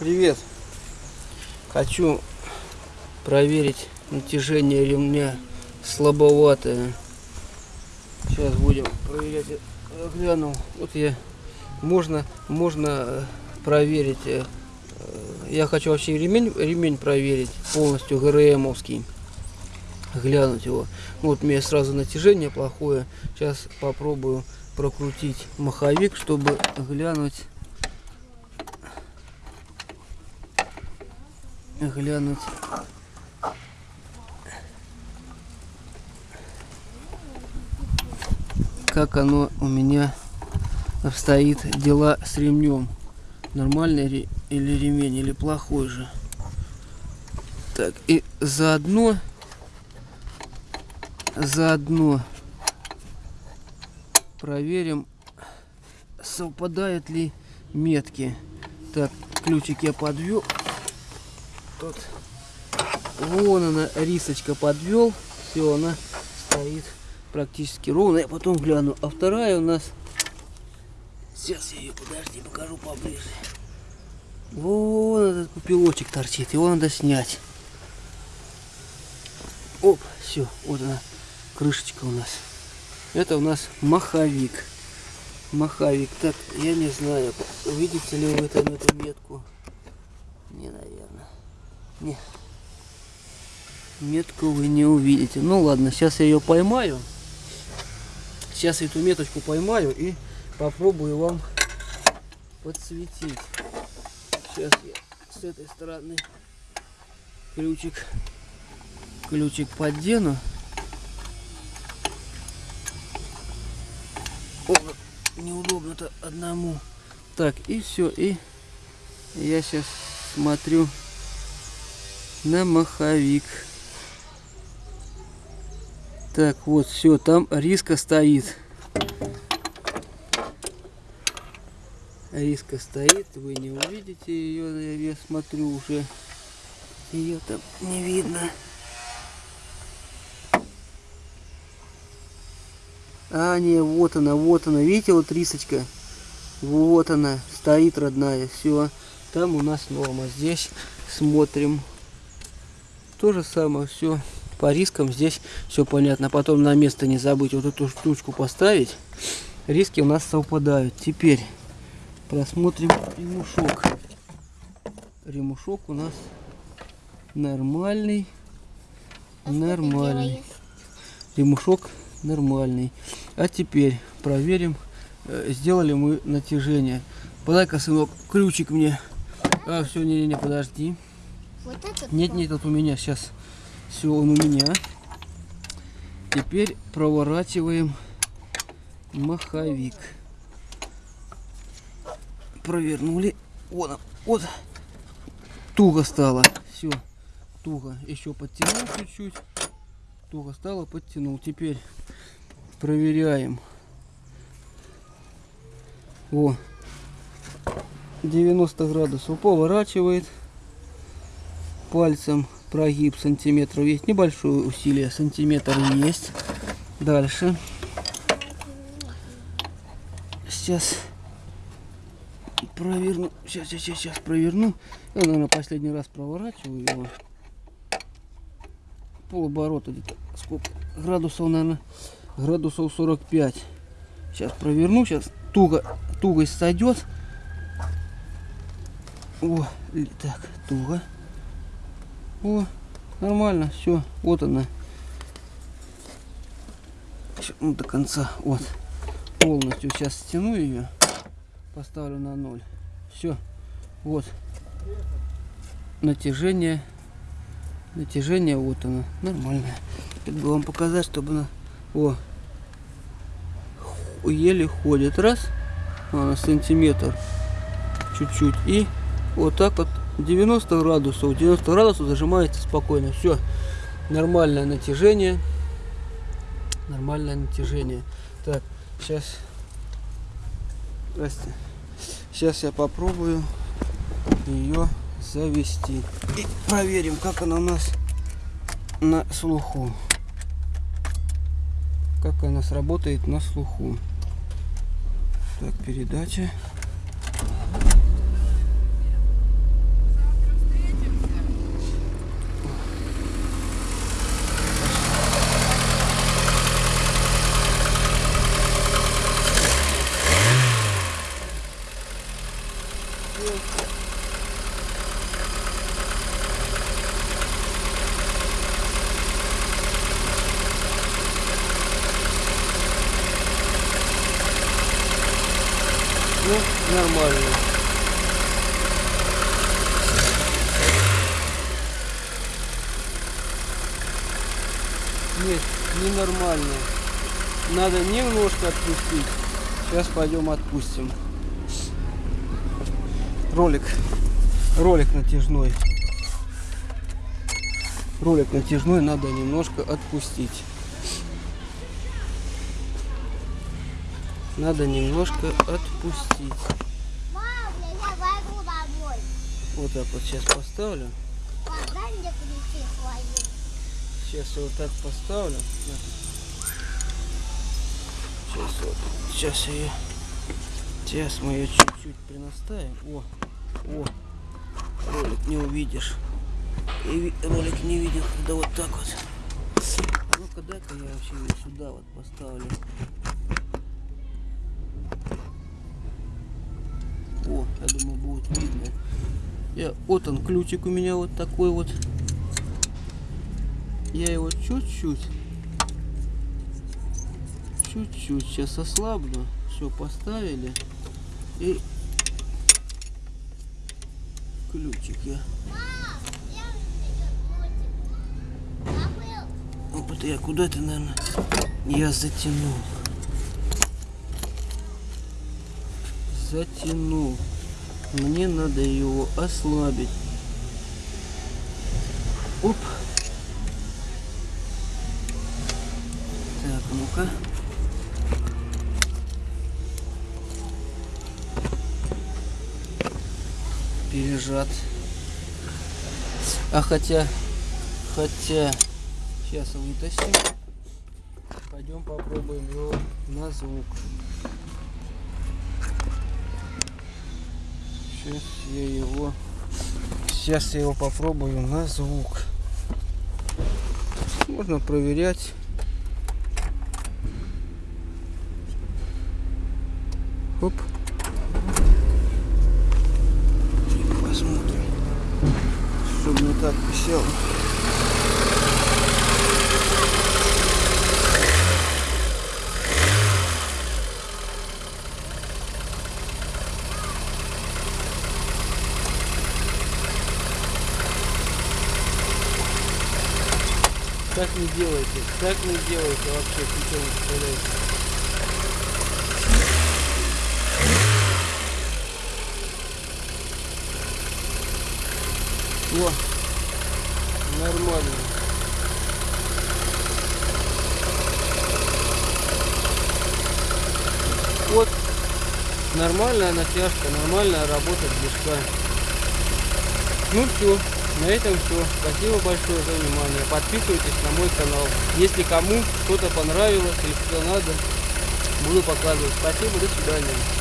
Привет! Хочу проверить натяжение ремня слабоватое. Сейчас будем проверять. Я Глянул. Вот я можно можно э, проверить. э, э, Я хочу вообще ремень ремень проверить полностью ГРМовский. Глянуть его. Вот у меня сразу натяжение плохое. Сейчас попробую прокрутить маховик, чтобы глянуть глянуть. Как оно у меня обстоит дела с ремнем. Нормальный или ремень, или плохой же. Так, и заодно, заодно проверим, совпадают ли метки. Так, ключик я подвел. Тут вон она, рисочка подвел. Все, она стоит практически ровно. Я потом гляну. А вторая у нас... Сейчас я ее, подожди, покажу поближе. Вон этот пупелочек торчит. Его надо снять. Оп, все, вот она, крышечка у нас. Это у нас маховик. Маховик. Так, я не знаю, увидите ли вы там эту метку. Не, наверное. Не. Метку вы не увидите. Ну ладно, сейчас я ее поймаю. Сейчас эту меточку поймаю и попробую вам подсветить. Сейчас я с этой стороны ключик ключик поддену. Неудобно-то одному. Так, и все, и я сейчас смотрю на маховик. Так, вот, все, там риска стоит. Риска стоит, вы не увидите ее, я, смотрю уже. Ее там не видно. А, не, вот она, вот она. Видите, вот рисочка? Вот она, стоит родная. Все, там у нас норма. Здесь смотрим. То же самое, все. По рискам здесь все понятно. Потом на место не забыть вот эту штучку поставить. Риски у нас совпадают. Теперь просмотрим ремушок. Ремушок у нас нормальный. Нормальный. Ремушок нормальный. А теперь проверим, э, сделали мы натяжение. Подай-ка, сынок, ключик мне. А, все, не-не-не, подожди. Вот этот? Нет, нет, вот у меня сейчас. Все, он у меня. Теперь проворачиваем маховик. Провернули. Вот, вот. Туго стало. Все, туго. Еще подтянул чуть-чуть. Туго стало, подтянул. Теперь проверяем. О, 90 градусов поворачивает пальцем прогиб сантиметров. Есть небольшое усилие сантиметр есть. Дальше. Сейчас проверну. Сейчас сейчас сейчас проверну. Я наверное последний раз проворачиваю его. Полоборота где-то. Сколько? Градусов наверное градусов 45 сейчас проверну сейчас туго тугость сойдет. О так туго о, нормально, все, вот она. Ща, Ну, до конца, вот. Полностью сейчас стяну ее, поставлю на ноль. Все, вот. Натяжение, натяжение, вот оно, нормальное. Это бы вам показать, чтобы она, о, еле ходит, раз, она сантиметр, чуть-чуть, и вот так вот 90 градусов. 90 градусов зажимаете спокойно. Все. Нормальное натяжение. Нормальное натяжение. Так, сейчас. Здрасте. Сейчас я попробую ее завести. И проверим, как она у нас на слуху. Как она сработает на слуху. Так, передача. Все. Ну, нормально. Нет, ненормально. Надо немножко отпустить. Сейчас пойдем отпустим. Ролик. Ролик натяжной. Ролик натяжной надо немножко отпустить. Надо немножко отпустить. Я. Вот так вот сейчас поставлю. Сейчас я вот так поставлю. Сейчас вот. Сейчас ее. Сейчас мы ее чуть-чуть принаставим. О, о. Ролик не увидишь. И ролик не видел, когда вот так вот. А ну-ка дай-ка я вообще ее сюда вот поставлю. Я думаю, будет видно. Я, вот он, ключик у меня вот такой вот. Я его чуть-чуть, чуть-чуть сейчас ослаблю. Все, поставили. И ключик я. Забыл. Вот я куда-то, наверное, я затянул. Затянул. Мне надо его ослабить. Оп. Так, ну-ка. Пережат. А хотя, хотя, сейчас вытащим. Пойдем попробуем его на звук. Сейчас я его, сейчас я его попробую на звук. Можно проверять. Оп. Посмотрим, чтобы не так писало. Так не делайте, так не делайте вообще, ничего не представляете. О, нормально. Вот нормальная натяжка, нормальная работа движка. Ну все, на этом все. Спасибо большое за внимание. Подписывайтесь на мой канал. Если кому что-то понравилось или что надо, буду показывать. Спасибо, до свидания.